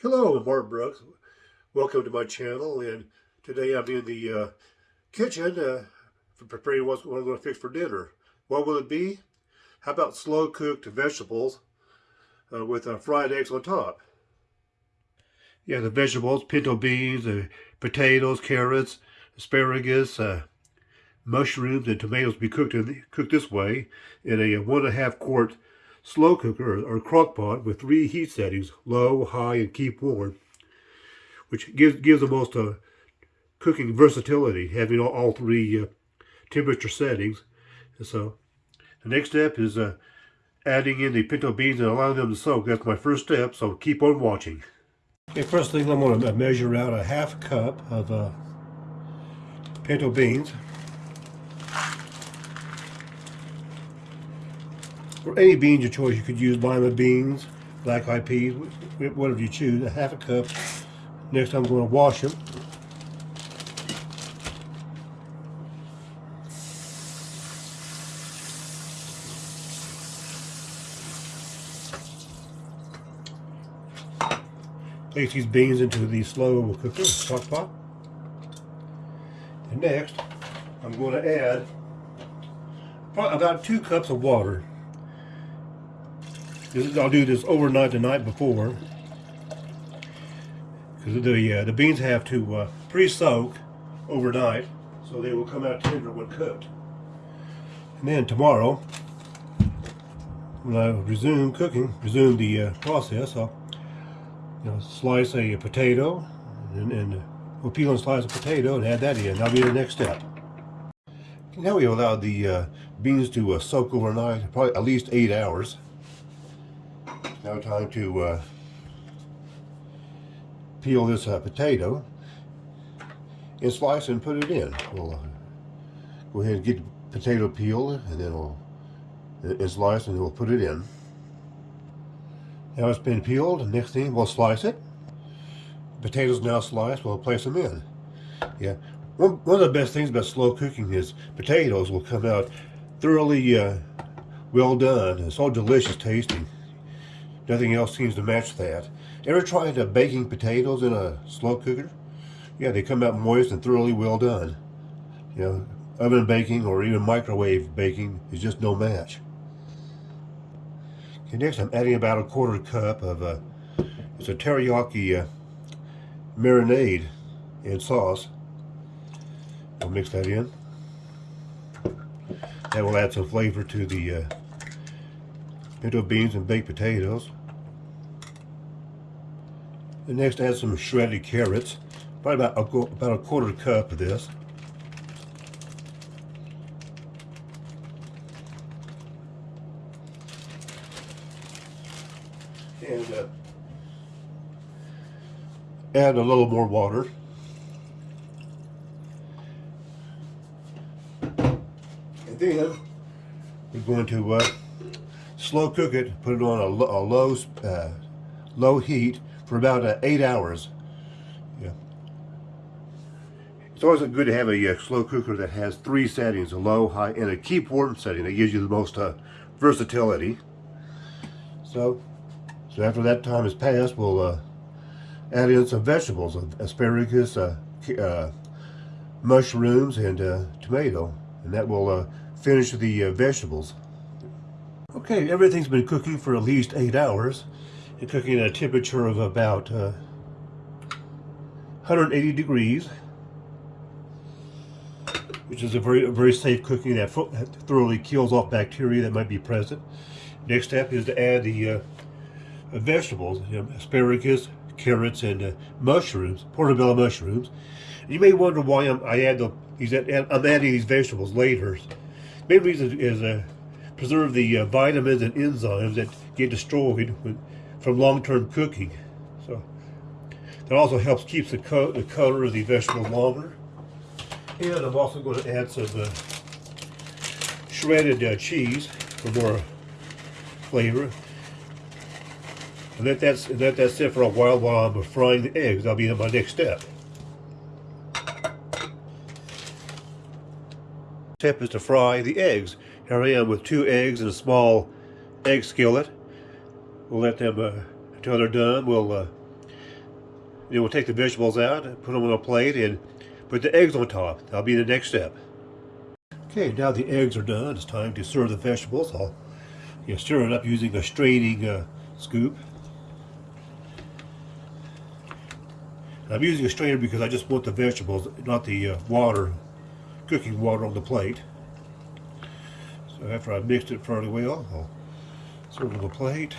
Hello, Mark Brooks. Welcome to my channel, and today I'm in the uh, kitchen uh, preparing what I'm going to fix for dinner. What will it be? How about slow-cooked vegetables uh, with uh, fried eggs on top? Yeah, the vegetables, pinto beans, uh, potatoes, carrots, asparagus, uh, mushrooms, and tomatoes be cooked in, cooked this way in a one and a half quart slow cooker or crock pot with three heat settings, low, high, and keep warm, which gives, gives the most uh, cooking versatility, having all, all three uh, temperature settings. And so the next step is uh, adding in the pinto beans and allowing them to soak. That's my first step, so keep on watching. Okay, first thing I'm going to measure out a half cup of uh, pinto beans. For any beans of choice, you could use lima beans, black eyed peas, whatever you choose, a half a cup. Next I'm going to wash them. Place these beans into the slow cooker, crock pot. And next, I'm going to add about two cups of water. I'll do this overnight the night before. Because the, uh, the beans have to uh, pre-soak overnight so they will come out tender when cooked. And then tomorrow, when I resume cooking, resume the uh, process, I'll you know, slice a potato and, and we'll peel and slice a potato and add that in. That'll be the next step. Now we allow the uh, beans to uh, soak overnight, probably at least eight hours. Now time to uh, peel this uh, potato and slice and put it in. We'll uh, go ahead and get the potato peeled and then we'll and slice and we'll put it in. Now it's been peeled, next thing we'll slice it. Potatoes now sliced, we'll place them in. Yeah, one, one of the best things about slow cooking is potatoes will come out thoroughly uh, well done and so delicious tasting. Nothing else seems to match that. Ever tried uh, baking potatoes in a slow cooker? Yeah, they come out moist and thoroughly well done. You know, oven baking or even microwave baking is just no match. Okay, next I'm adding about a quarter cup of uh, it's a teriyaki uh, marinade and sauce. We'll mix that in. That will add some flavor to the uh, pinto beans and baked potatoes. And next add some shredded carrots, probably about a, about a quarter cup of this. And uh, add a little more water. And then we're going to uh, slow cook it, put it on a, a low, uh, low heat for about uh, eight hours. Yeah. It's always good to have a uh, slow cooker that has three settings, a low, high, and a keep warm setting that gives you the most uh, versatility. So, so after that time has passed, we'll uh, add in some vegetables, asparagus, uh, uh, mushrooms, and tomato. And that will finish the vegetables. Okay, everything's been cooking for at least eight hours cooking at a temperature of about uh, 180 degrees which is a very a very safe cooking that thoroughly kills off bacteria that might be present. Next step is to add the uh, vegetables, you know, asparagus, carrots, and uh, mushrooms, portobello mushrooms. And you may wonder why I'm, i add the these I'm adding these vegetables later. The main reason is uh, preserve the uh, vitamins and enzymes that get destroyed when from long-term cooking. So that also helps keep the, co the color of the vegetables longer. And I'm also going to add some uh, shredded uh, cheese for more flavor. And let that, let that sit for a while while I'm frying the eggs. That'll be my next step. Step is to fry the eggs. Here I am with two eggs in a small egg skillet. We'll let them, uh, until they're done, we'll uh, Then we'll take the vegetables out, put them on a plate, and put the eggs on top. That'll be the next step. Okay, now the eggs are done. It's time to serve the vegetables. I'll you know, stir it up using a straining uh, scoop. I'm using a strainer because I just want the vegetables, not the uh, water, cooking water on the plate. So after I've mixed it fairly well, I'll serve it on the plate.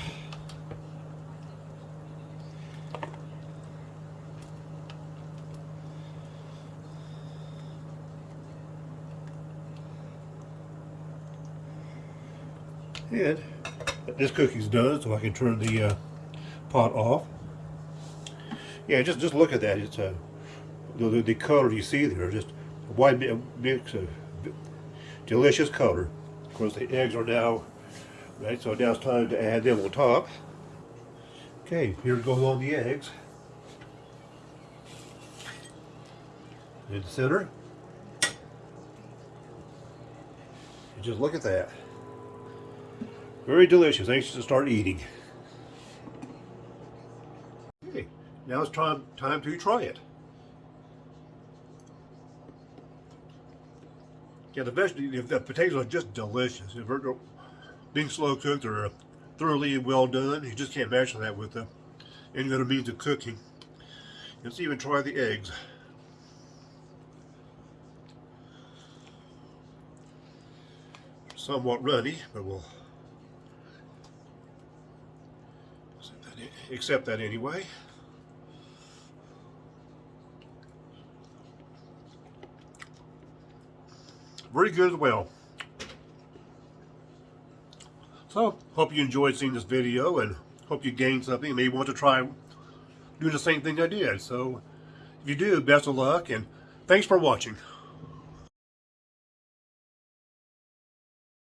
And this cookie's done, so I can turn the uh, pot off. Yeah, just just look at that. It's a the, the color you see there, just a wide mix of delicious color. Of course, the eggs are now right, so now it's time to add them on top. Okay, here goes all the eggs. In the center. And just look at that. Very delicious. Anxious to start eating. Okay, now it's time time to try it. Yeah, the vegetables, the potatoes are just delicious. If they're being slow cooked, they're thoroughly well done. You just can't match that with any other means of cooking. Let's even try the eggs. Somewhat runny, but we'll accept that anyway. Very good as well. So, hope you enjoyed seeing this video and hope you gained something. Maybe want to try doing the same thing I did. So, if you do, best of luck and thanks for watching.